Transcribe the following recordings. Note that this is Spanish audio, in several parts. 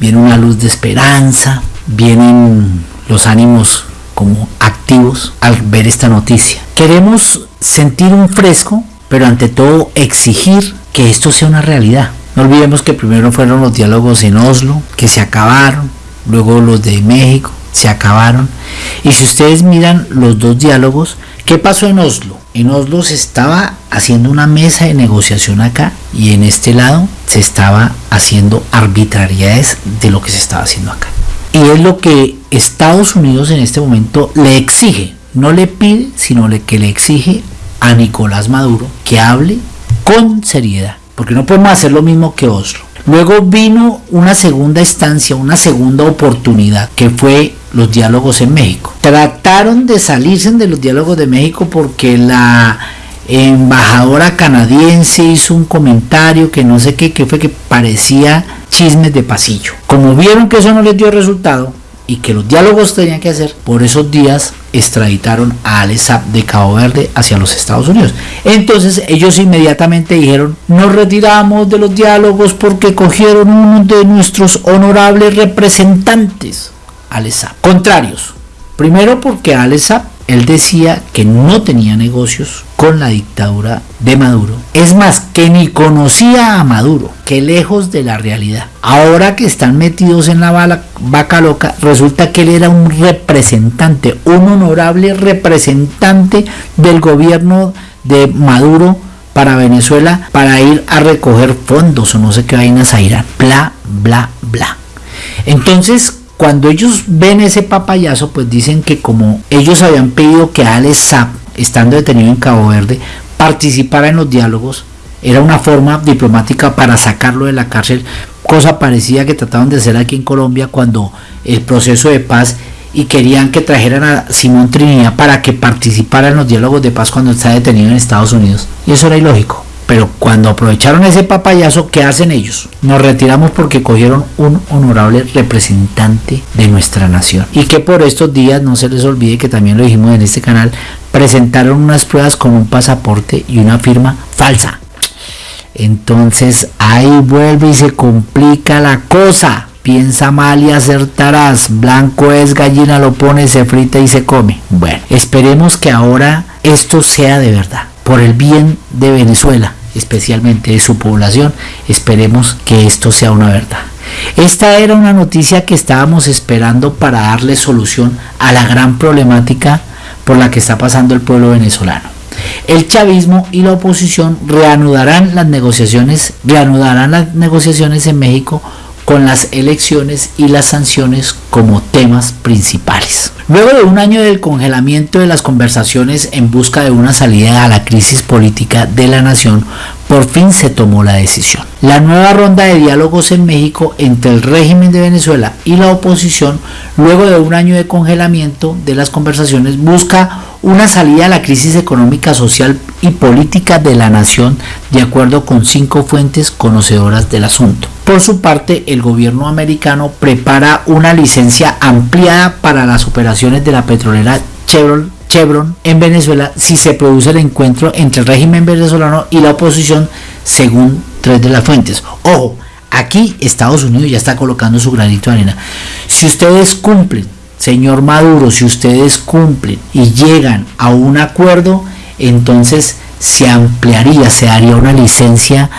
viene una luz de esperanza, vienen los ánimos como activos al ver esta noticia. Queremos sentir un fresco, pero ante todo exigir que esto sea una realidad. No olvidemos que primero fueron los diálogos en Oslo, que se acabaron, luego los de México, se acabaron. Y si ustedes miran los dos diálogos, ¿qué pasó en Oslo? En Oslo se estaba haciendo una mesa de negociación acá y en este lado se estaba haciendo arbitrariedades de lo que se estaba haciendo acá. Y es lo que Estados Unidos en este momento le exige, no le pide, sino que le exige a Nicolás Maduro que hable con seriedad, porque no podemos hacer lo mismo que Oslo. Luego vino una segunda instancia, una segunda oportunidad, que fue los diálogos en México. Trataron de salirse de los diálogos de México porque la embajadora canadiense hizo un comentario que no sé qué, que fue que parecía chismes de pasillo. Como vieron que eso no les dio resultado, y que los diálogos tenían que hacer, por esos días extraditaron a Alessab de Cabo Verde hacia los Estados Unidos. Entonces ellos inmediatamente dijeron, nos retiramos de los diálogos porque cogieron uno de nuestros honorables representantes, Alessab. Contrarios. Primero porque Alessab él decía que no tenía negocios con la dictadura de Maduro. Es más, que ni conocía a Maduro, que lejos de la realidad. Ahora que están metidos en la vaca loca, resulta que él era un representante, un honorable representante del gobierno de Maduro para Venezuela para ir a recoger fondos o no sé qué vainas a Irán. Bla, bla, bla. Entonces, cuando ellos ven ese papayazo, pues dicen que como ellos habían pedido que Alex Saab, estando detenido en Cabo Verde, participara en los diálogos, era una forma diplomática para sacarlo de la cárcel, cosa parecida que trataban de hacer aquí en Colombia cuando el proceso de paz y querían que trajeran a Simón Trinidad para que participara en los diálogos de paz cuando está detenido en Estados Unidos. Y eso era ilógico. Pero cuando aprovecharon ese papayazo, ¿qué hacen ellos? Nos retiramos porque cogieron un honorable representante de nuestra nación. Y que por estos días, no se les olvide que también lo dijimos en este canal, presentaron unas pruebas con un pasaporte y una firma falsa. Entonces ahí vuelve y se complica la cosa. Piensa mal y acertarás. Blanco es gallina, lo pone, se frita y se come. Bueno, esperemos que ahora esto sea de verdad por el bien de Venezuela, especialmente de su población, esperemos que esto sea una verdad. Esta era una noticia que estábamos esperando para darle solución a la gran problemática por la que está pasando el pueblo venezolano. El chavismo y la oposición reanudarán las negociaciones, reanudarán las negociaciones en México con las elecciones y las sanciones como temas principales. Luego de un año del congelamiento de las conversaciones en busca de una salida a la crisis política de la nación, por fin se tomó la decisión. La nueva ronda de diálogos en México entre el régimen de Venezuela y la oposición, luego de un año de congelamiento de las conversaciones, busca una salida a la crisis económica, social y política de la nación, de acuerdo con cinco fuentes conocedoras del asunto. Por su parte, el gobierno americano prepara una licencia ampliada para las operaciones de la petrolera Chevron, en Venezuela si se produce el encuentro entre el régimen venezolano y la oposición, según tres de las fuentes. Ojo, aquí Estados Unidos ya está colocando su granito de arena. Si ustedes cumplen señor Maduro, si ustedes cumplen y llegan a un acuerdo, entonces se ampliaría, se haría una licencia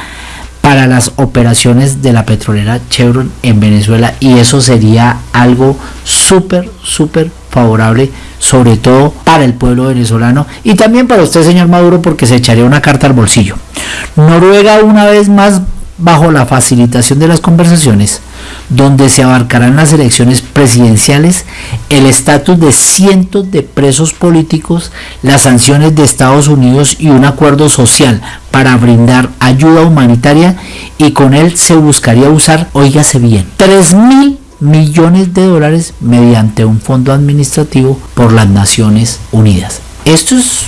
para las operaciones de la petrolera Chevron en Venezuela y eso sería algo súper, súper favorable, sobre todo para el pueblo venezolano y también para usted, señor Maduro, porque se echaría una carta al bolsillo. Noruega una vez más bajo la facilitación de las conversaciones, donde se abarcarán las elecciones presidenciales, el estatus de cientos de presos políticos, las sanciones de Estados Unidos y un acuerdo social para brindar ayuda humanitaria y con él se buscaría usar, oígase bien, 3 mil millones de dólares mediante un fondo administrativo por las Naciones Unidas. Esto es,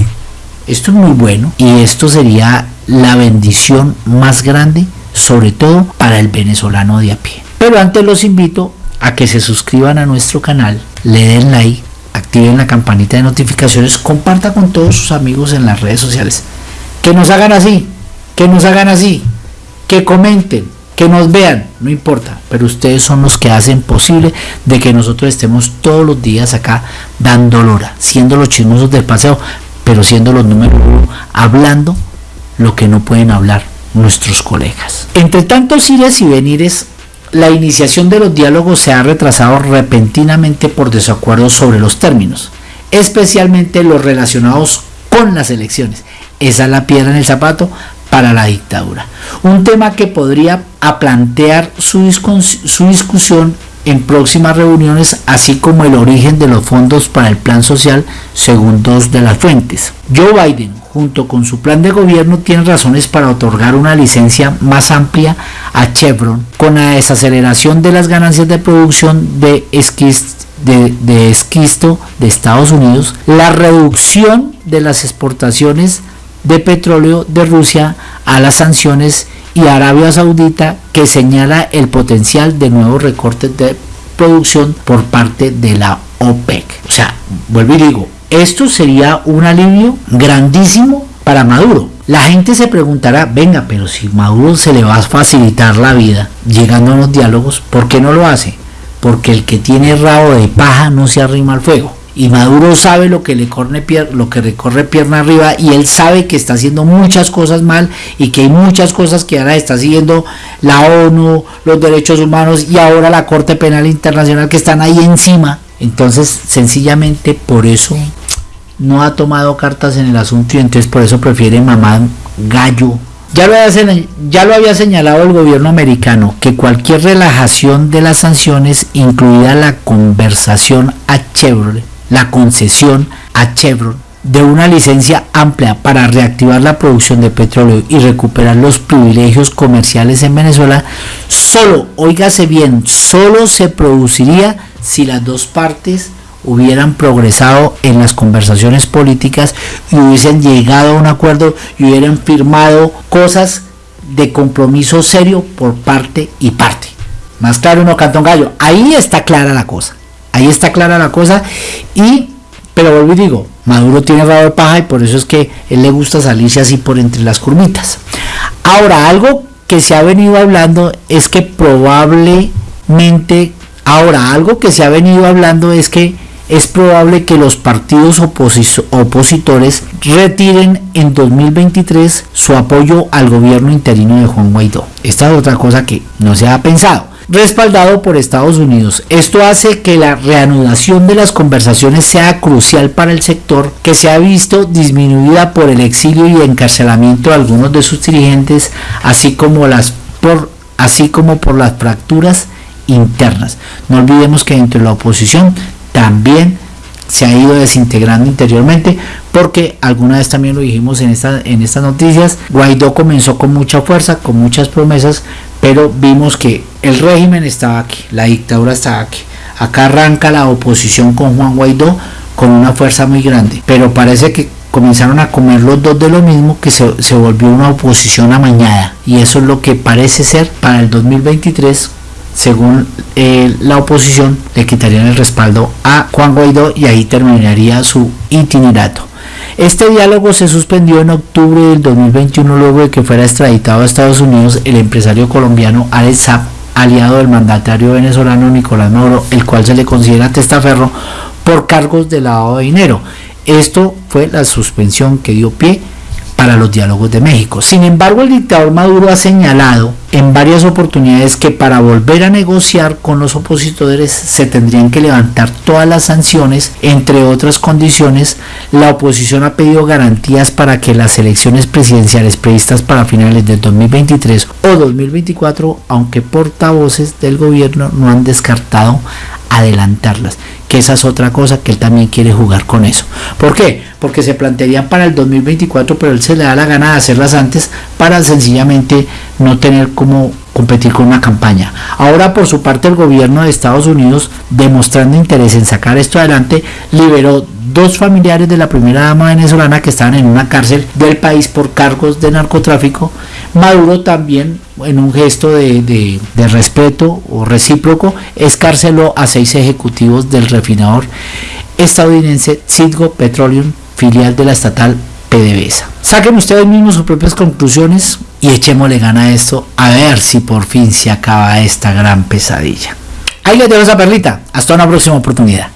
esto es muy bueno y esto sería la bendición más grande sobre todo para el venezolano de a pie. Pero antes los invito a que se suscriban a nuestro canal, le den like, activen la campanita de notificaciones, compartan con todos sus amigos en las redes sociales. Que nos hagan así, que nos hagan así, que comenten, que nos vean, no importa, pero ustedes son los que hacen posible de que nosotros estemos todos los días acá dando lora, siendo los chismosos del paseo, pero siendo los números uno, hablando lo que no pueden hablar nuestros colegas. Entre tantos ires y venires, la iniciación de los diálogos se ha retrasado repentinamente por desacuerdos sobre los términos, especialmente los relacionados con las elecciones. Esa es la piedra en el zapato para la dictadura. Un tema que podría plantear su, su discusión en próximas reuniones, así como el origen de los fondos para el plan social, según dos de las fuentes. Joe Biden, junto con su plan de gobierno, tiene razones para otorgar una licencia más amplia a Chevron, con la desaceleración de las ganancias de producción de de, esquisto de Estados Unidos, la reducción de las exportaciones de petróleo de Rusia a las sanciones y Arabia Saudita que señala el potencial de nuevos recortes de producción por parte de la OPEC. O sea, vuelvo y digo, esto sería un alivio grandísimo para Maduro. La gente se preguntará, venga, pero si Maduro se le va a facilitar la vida llegando a los diálogos, ¿por qué no lo hace? Porque el que tiene rabo de paja no se arrima al fuego y Maduro sabe lo que le corre lo que recorre pierna arriba y él sabe que está haciendo muchas cosas mal y que hay muchas cosas que ahora está siguiendo la ONU, los derechos humanos y ahora la Corte Penal Internacional que están ahí encima. Entonces, sencillamente por eso no ha tomado cartas en el asunto y entonces por eso prefiere mamar gallo. Ya lo, había, ya lo había señalado el gobierno americano que cualquier relajación de las sanciones, incluida la conversación a Chevrolet, la concesión a Chevron de una licencia amplia para reactivar la producción de petróleo y recuperar los privilegios comerciales en Venezuela, solo, oígase bien, solo se produciría si las dos partes hubieran progresado en las conversaciones políticas y hubiesen llegado a un acuerdo y hubieran firmado cosas de compromiso serio por parte y parte. Más claro no cantón gallo. Ahí está clara la cosa. Ahí está clara la cosa. Y, pero vuelvo y digo, Maduro tiene de paja y por eso es que él le gusta salirse así por entre las curvitas. Ahora, algo que se ha venido hablando es que probablemente, ahora, algo que se ha venido hablando es que es probable que los partidos opositores retiren en 2023 su apoyo al gobierno interino de Juan Guaidó. Esta es otra cosa que no se ha pensado respaldado por Estados Unidos. Esto hace que la reanudación de las conversaciones sea crucial para el sector que se ha visto disminuida por el exilio y encarcelamiento de algunos de sus dirigentes, así como las por así como por las fracturas internas. No olvidemos que dentro de la oposición también se ha ido desintegrando interiormente porque alguna vez también lo dijimos en, esta, en estas noticias, Guaidó comenzó con mucha fuerza, con muchas promesas, pero vimos que el régimen estaba aquí, la dictadura estaba aquí. Acá arranca la oposición con Juan Guaidó con una fuerza muy grande, pero parece que comenzaron a comer los dos de lo mismo que se, se volvió una oposición amañada y eso es lo que parece ser para el 2023 según eh, la oposición, le quitarían el respaldo a Juan Guaidó y ahí terminaría su itinerato. Este diálogo se suspendió en octubre del 2021 luego de que fuera extraditado a Estados Unidos el empresario colombiano Alex Saab, aliado del mandatario venezolano Nicolás Maduro, el cual se le considera testaferro por cargos de lavado de dinero. Esto fue la suspensión que dio pie para los diálogos de México. Sin embargo, el dictador Maduro ha señalado en varias oportunidades que para volver a negociar con los opositores se tendrían que levantar todas las sanciones, entre otras condiciones, la oposición ha pedido garantías para que las elecciones presidenciales previstas para finales del 2023 o 2024, aunque portavoces del gobierno no han descartado adelantarlas que esa es otra cosa que él también quiere jugar con eso. ¿Por qué? Porque se plantearían para el 2024, pero él se le da la gana de hacerlas antes para sencillamente no tener como competir con una campaña. Ahora por su parte el gobierno de Estados Unidos, demostrando interés en sacar esto adelante, liberó dos familiares de la primera dama venezolana que estaban en una cárcel del país por cargos de narcotráfico. Maduro también, en un gesto de, respeto o recíproco, escarceló a seis ejecutivos del refinador estadounidense Citgo Petroleum, filial de la estatal PDVSA. Saquen ustedes mismos sus propias conclusiones y echémosle gana a esto a ver si por fin se acaba esta gran pesadilla. Ahí les dejo esa perlita. Hasta una próxima oportunidad.